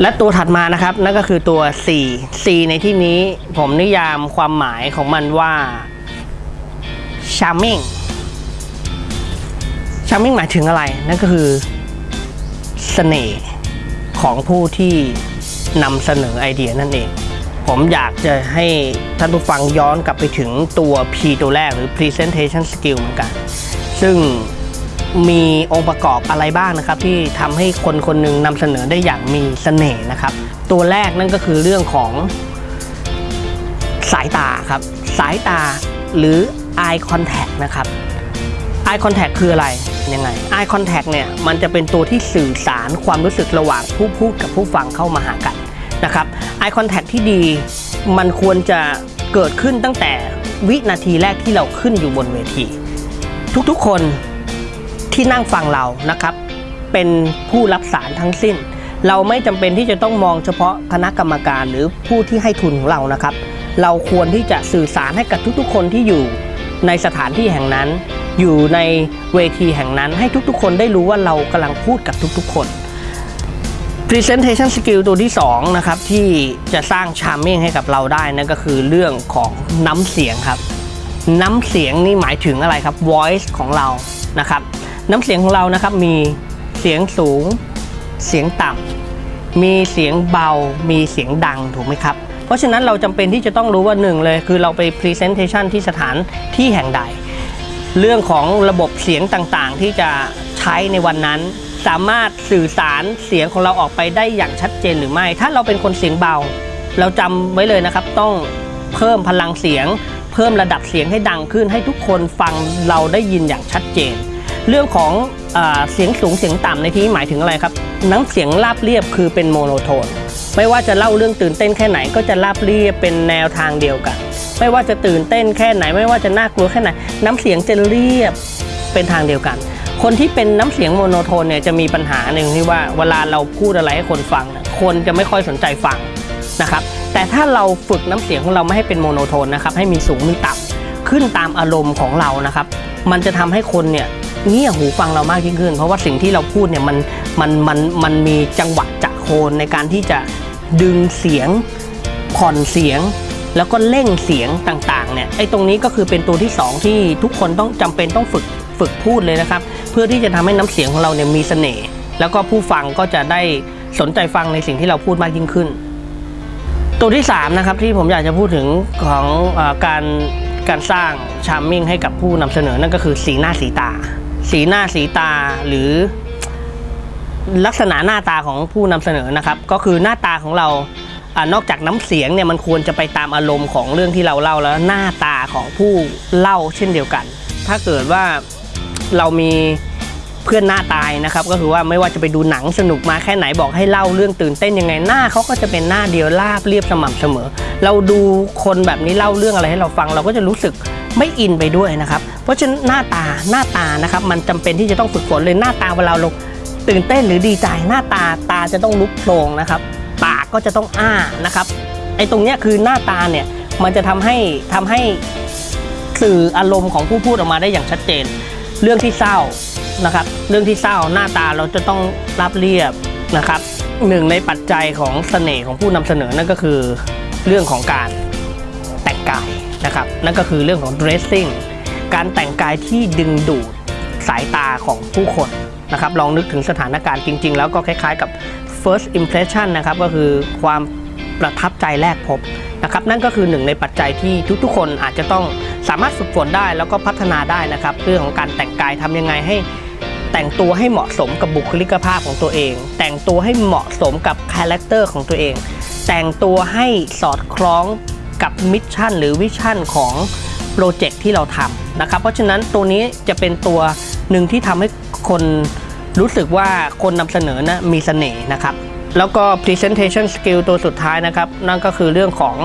และตัวถัดมานะครับนั่นก็คือตัว C C ในที่นี้ผมนิยามความหมายของมันว่า charming charming หมายถึงอะไร นั่นก็คือเสน่ห์ของผู้ที่นำเสนอไอเดียนั่นเอง ผมอยากจะให้ท่านผู้ฟังย้อนกลับไปถึงตัว P ตัวแรกหรือ presentation skill เหมือนกัน ซึ่ง มีองค์ประกอบอะไรบ้างนะครับ ที่ทำให้คนคนหนึ่งนำเสนอได้อย่างมีเสน่ห์นะครับ ตัวแรกนั่นก็คือเรื่องของสายตาครับ สายตาหรือ eye contact นะครับ eye contact คืออะไรยังไง eye contact เนี่ยมันจะเป็นตัวที่สื่อสารความรู้สึกระหว่างผู้พูดกับผู้ฟังเข้ามาหากันนะครับ eye contact ที่ดีมันควรจะเกิดขึ้นตั้งแต่วินาทีแรกที่เราขึ้นอยู่บนเวที ทุกๆคน ที่นั่งฟังเรานะครับ เป็นผู้รับสารทั้งสิ้น เราไม่จำเป็นที่จะต้องมองเฉพาะคณะกรรมการหรือผู้ที่ให้ทุนของเรานะครับ เราควรที่จะสื่อสารให้กับทุกๆ คนที่อยู่ในสถานที่แห่งนั้น อยู่ในเวทีแห่งนั้นให้ทุกๆ คนได้รู้ว่าเรากำลังพูดกับทุกๆ คน Presentation Skill ตัวที่ 2 นะครับ ที่จะสร้าง Charming ให้กับเราได้นั่นก็คือเรื่องของน้ำเสียงครับ น้ำเสียงนี่หมายถึงอะไรครับ voice ของเรานะครับ น้ำเสียงของเรานะครับมีเสียงสูง เสียงต่ำมีเสียงเบา มีเสียงดังถูกไหมครับ เพราะฉะนั้นเราจำเป็นที่จะต้องรู้ว่าหนึ่งเลย คือเราไป Presentation ที่สถานที่แห่งใด เรื่องของระบบเสียงต่างๆ ที่จะใช้ในวันนั้น สามารถสื่อสารเสียงของเราออกไปได้อย่างชัดเจนหรือไม่ ถ้าเราเป็นคนเสียงเบา เราจำไว้เลยนะครับต้องเพิ่มพลังเสียง เพิ่มระดับเสียงให้ดังขึ้นให้ทุกคนฟังเราได้ยินอย่างชัดเจน เรื่องของอเสียงสูงเสียงต่ำในที่หมายถึงอะไรครับ น้ำเสียงราบเรียบคือเป็นโมโนโทน ไม่ว่าจะเล่าเรื่องตื่นเต้นแค่ไหนก็จะราบเรียบเป็นแนวทางเดียวกัน ไม่ว่าจะตื่นเต้นแค่ไหน ไม่ว่าจะน่ากลัวแค่ไหน น้ำเสียงจะเรียบเป็นทางเดียวกัน คนที่เป็นน้ำเสียง monotone เนี่ยจะมีปัญหาหนึ่งที่ว่าเวลาเราพูดอะไรให้คนฟัง คนจะไม่ค่อยสนใจฟังนะครับ แต่ถ้าเราฝึกน้ำเสียงของเราไม่ให้เป็น monotone นะครับให้มีสูงมีต่ำขึ้นตามอารมณ์ของเรานะครับ มันจะทำให้คนเนี่ย เงี่ยหูฟังเรามากยิ่งขึ้น เพราะว่าสิ่งที่เราพูดเนี่ยมันมันมันมันมีจังหวะจะโคนในการที่จะดึงเสียงผ่อนเสียง แล้วก็เร่งเสียงต่างๆเนี่ยไอ้ตรงนี้ก็คือเป็นตัวที่ 2 ที่ทุกคนต้องจำเป็นต้องฝึกฝึกพูดเลยนะครับ เพื่อที่จะทำให้น้ำเสียงของเราเนี่ยมีเสน่ห์แล้วก็ผู้ฟังก็จะได้สนใจฟังในสิ่งที่เราพูดมากยิ่งขึ้น ตัวที่3นะครับที่ผมอยากจะพูดถึงของอการการสร้าง charming ให้กับผู้นำเสนอนั่นก็คือสีหน้าสีตา สีหน้าสีตาหรือลักษณะหน้าตาของผู้นำเสนอนะครับ ก็คือหน้าตาของเราอนอกจากน้ำเสียงเนี่ยมันควรจะไปตามอารมณ์ของเรื่องที่เราเล่าแล้วหน้าตาของผู้เล่าเช่นเดียวกัน ถ้าเกิดว่าเรามีเพื่อนหน้าตายนะครับ ก็คือว่าไม่ว่าจะไปดูหนังสนุกมาแค่ไหนบอกให้เล่าเรื่องตื่นเต้นยังไงหน้าเขาก็จะเป็นหน้าเดียวราบเรียบสม่ำเสมอ เราดูคนแบบนี้เล่าเรื่องอะไรให้เราฟัง เราก็จะรู้สึกไม่อินไปด้วยนะครับ เพราะฉะนั้นหน้าตาหน้าตานะครับมันจำเป็นที่จะต้องฝึกฝนเลยหน้าตาเวลาเราตื่นเต้นหรือดีใจหน้าตาตาจะต้องลุกโพลงนะครับ ปากก็จะต้องอ้านะครับไอ้ตรงเนี้ยคือหน้าตาเนี่ยมันจะทำให้ทำให้สื่ออารมณ์ของผู้พูดออกมาได้อย่างชัดเจน เรื่องที่เศร้านะครับ เรื่องที่เศร้าหน้าตาเราจะต้องรับเรียบนะครับหนึ่งในปัจจัยของเสน่ห์ของผู้นำเสนอนั่นก็คือเรื่องของการแต่งกายนะครับนั่นก็คือเรื่องของ dressing การแต่งกายที่ดึงดูดสายตาของผู้คนนะครับลองนึกถึงสถานการณ์จริง ๆ แล้วก็คล้ายๆกับ first impression นะครับก็คือความประทับใจแรกพบนะครับนั่นก็คือหนึ่งในปัจจัยที่ทุกๆ คนอาจจะต้องสามารถฝึกฝนได้แล้วก็พัฒนาได้นะครับเรื่องของการแต่งกายทำยังไงให้แต่งตัวให้เหมาะสมกับบุคลิกภาพของตัวเอง แต่งตัวให้เหมาะสมกับ character ของตัวเอง แต่งตัวให้สอดคล้องกับ mission หรือ vision ของโปรเจกต์ที่เราทำ นะครับ เพราะฉะนั้นตัวนี้จะเป็นตัวหนึ่งที่ทำให้คนรู้สึกว่าคนนำเสนอนะมีเสน่ห์นะครับ แล้วก็ presentation skill ตัวสุดท้ายนะครับ นั่นก็คือเรื่องของ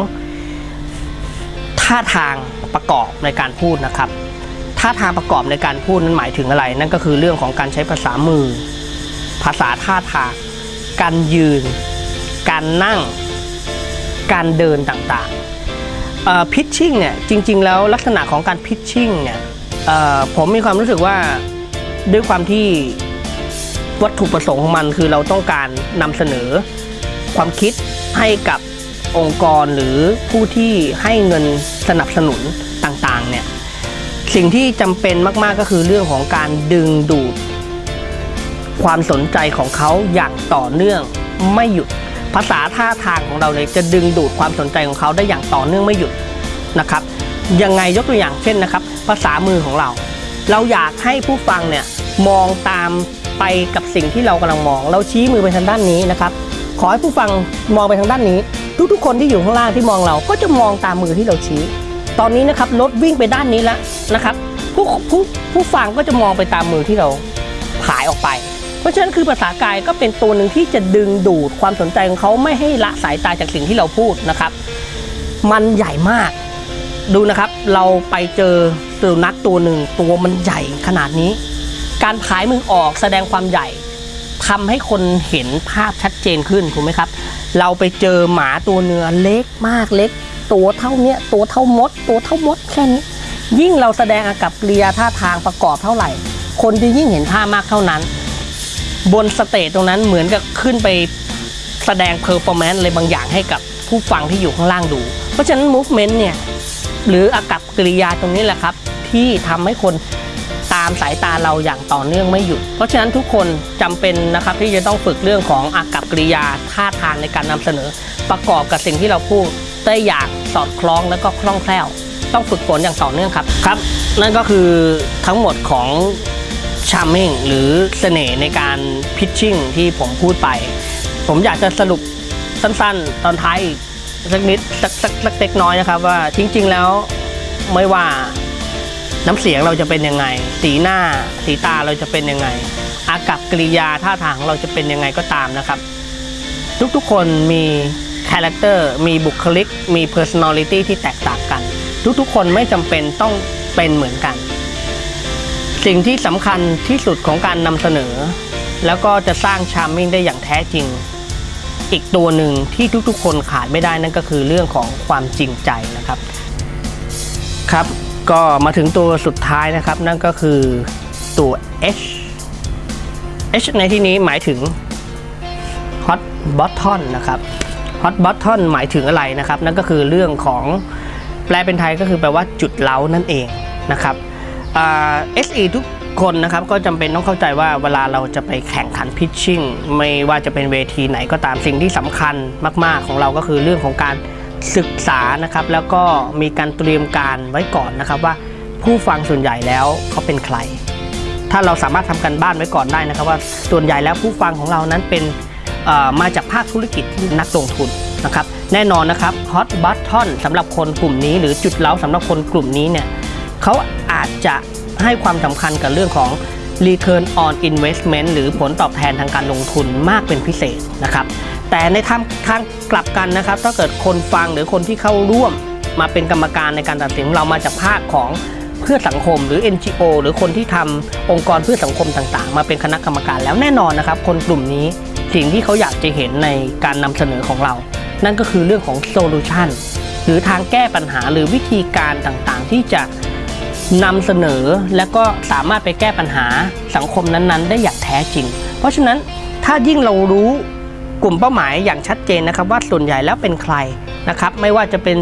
ท่าทางประกอบในการพูดนะครับ ท่าทางประกอบในการพูดนั้นหมายถึงอะไร นั่นก็คือเรื่องของการใช้ภาษามือ ภาษาท่าทาง การยืน การนั่ง การเดินต่างๆ พิชชิ่งเนี่ยจริง ๆ แล้วลักษณะของการพิชชิ่งเนี่ยผมมีความรู้สึกว่าด้วยความที่วัตถุประสงค์ของมันคือเราต้องการนำเสนอความคิดให้กับองค์กรหรือผู้ที่ให้เงินสนับสนุนต่างๆเนี่ยสิ่งที่จำเป็นมากๆก็คือเรื่องของการดึงดูดความสนใจของเขาอย่างต่อเนื่องไม่หยุด ภาษาท่าทางของเราเลยจะดึงดูดความสนใจของเขาได้อย่างต่อเนื่องไม่หยุดนะครับยังไงยกตัวอย่างเช่นนะครับ ภาษามือของเรา เราอยากให้ผู้ฟังเนี่ยมองตามไปกับสิ่งที่เรากำลังมอง เราชี้มือไปทางด้านนี้นะครับ ขอให้ผู้ฟังมองไปทางด้านนี้ ทุกๆ คนที่อยู่ข้างล่างที่มองเราก็จะมองตามมือที่เราชี้ ตอนนี้นะครับรถวิ่งไปด้านนี้แล้วนะครับผู้ผู้ผู้ฟังก็จะมองไปตามมือที่เราผายออกไป เพราะฉะนั้นคือภาษากายก็เป็นตัวหนึ่งที่จะดึงดูดความสนใจของเขาไม่ให้ละสายตาจากสิ่งที่เราพูดนะครับ มันใหญ่มาก ดูนะครับ เราไปเจอสุนัขตัวหนึ่งตัวมันใหญ่ขนาดนี้ การผายมือออกแสดงความใหญ่ทำให้คนเห็นภาพชัดเจนขึ้นถูกไหมครับ เราไปเจอหมาตัวเนื้อเล็กมากเล็ก ตัวเท่าเนี้ยตัวเท่ามด ตัวเท่ามดแค่นี้ยิ่งเราแสดงอากัปกิริยาท่าทางประกอบเท่าไหร่ คนจะยิ่งเห็นภาพมากเท่านั้น บน stage ตรงนั้นเหมือนกับขึ้นไปแสดง performance อะไรบางอย่างให้กับผู้ฟังที่อยู่ข้างล่างดู เพราะฉะนั้น movement เนี่ยหรืออากัปกิริยาตรงนี้แหละครับ ที่ทำให้คนตามสายตาเราอย่างต่อเนื่องไม่หยุด เพราะฉะนั้นทุกคนจำเป็นนะครับที่จะต้องฝึกเรื่องของอากับกริยาท่าทางในการนำเสนอ ประกอบกับสิ่งที่เราพูดได้อย่างสอดคล้องแล้วก็คล่องแคล่ว ต้องฝึกฝนอย่างต่อเนื่องครับครับ นั่นก็คือทั้งหมดของ charming หรือเสน่ห์ในการ pitching ที่ผมพูดไป ผมอยากจะสรุปสั้นๆ ตอนท้ายอีกสักนิดสักสักสักเล็กน้อยนะครับว่าจริง ๆ แล้วไม่ว่าน้ำเสียงเราจะเป็นยังไง สีหน้า สีตาเราจะเป็นยังไง อากับกริยาท่าทางเราจะเป็นยังไงก็ตามนะครับ ทุกๆคนมี character มีบุคลิก มี personality ที่แตกต่างกัน ทุกๆคนไม่จำเป็นต้องเป็นเหมือนกัน สิ่งที่สำคัญที่สุดของการนำเสนอ แล้วก็จะสร้าง charming ได้อย่างแท้จริง อีกตัวหนึ่งที่ทุกๆ คนขาดไม่ได้นั่นก็คือเรื่องของความจริงใจนะครับ ครับก็มาถึงตัวสุดท้ายนะครับ นั่นก็คือตัว H H ในที่นี้หมายถึง Hot Button นะครับ Hot Button หมายถึงอะไรนะครับ นั่นก็คือเรื่องของแปลเป็นไทยก็คือแปลว่าจุดเล้านั่นเองนะครับ เอ่า SE ทุกคนนะครับก็จำเป็นต้องเข้าใจว่าเวลาเราจะไปแข่งขันพิชชิ่งไม่ว่าจะเป็นเวทีไหนก็ตามสิ่งที่สำคัญมาก ๆ ของเราก็คือเรื่องของการศึกษานะครับแล้วก็มีการเตรียมการไว้ก่อนนะครับว่าผู้ฟังส่วนใหญ่แล้วเขาเป็นใคร ถ้าเราสามารถทำกันบ้านไว้ก่อนได้นะครับ ว่าส่วนใหญ่แล้วผู้ฟังของเรานั้นเป็นมาจากภาคธุรกิจที่นักลงทุนนะครับแน่นอนนะครับ Hot Button สำหรับคนกลุ่มนี้ หรือจุดเล้าสำหรับคนกลุ่มนี้เนี่ย เขาอาจจะให้ความสำคัญกับเรื่องของ Return on Investment หรือผลตอบแทนทางการลงทุนมากเป็นพิเศษนะครับ แต่ในทางทางกลับกันนะครับ ถ้าเกิดคนฟังหรือคนที่เข้าร่วมมาเป็นกรรมการในการตัดสินเรามาจากภาคของเพื่อสังคมหรือ NGO หรือคนที่ทำองค์กรเพื่อสังคมต่างๆ มาเป็นคณะกรรมการแล้วแน่นอนนะครับ คนกลุ่มนี้สิ่งที่เขาอยากจะเห็นในการนำเสนอของเรา นั่นก็คือเรื่องของโซลูชันหรือทางแก้ปัญหาหรือวิธีการต่างๆ ที่จะ นำเสนอและก็สามารถไปแก้ปัญหาสังคมนั้นๆ ได้อย่างแท้จริง เพราะฉะนั้นถ้ายิ่งเรารู้กลุ่มเป้าหมายอย่างชัดเจนนะครับ ว่าส่วนใหญ่แล้วเป็นใครนะครับ ไม่ว่าจะเป็น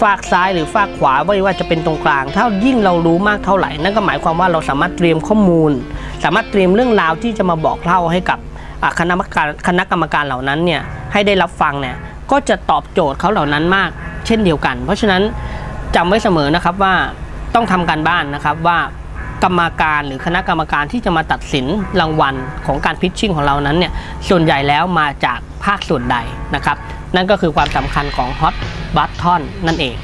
ฝากซ้ายหรือฝากขวาไม่ว่าจะเป็นตรงกลาง ถ้ายิ่งเรารู้มากเท่าไหร่ นั่นก็หมายความว่าเราสามารถเตรียมข้อมูล สามารถเตรียมเรื่องราวที่จะมาบอกเล่าให้กับคณะกรรมการคณะกรรมการเหล่านั้นเนี่ยให้ได้รับฟังเนี่ยก็จะตอบโจทย์เขาเหล่านั้นมาก เช่นเดียวกัน เพราะฉะนั้นจำไว้เสมอนะครับว่า ต้องทำการบ้านนะครับว่ากรรมการหรือคณะกรรมการที่จะมาตัดสินรางวัลของการพิชชิ่งของเรานั้นเนี่ยส่วนใหญ่แล้วมาจากภาคส่วนใดนะครับ นั่นก็คือความสำคัญของฮอตบัตทอนนั่นเอง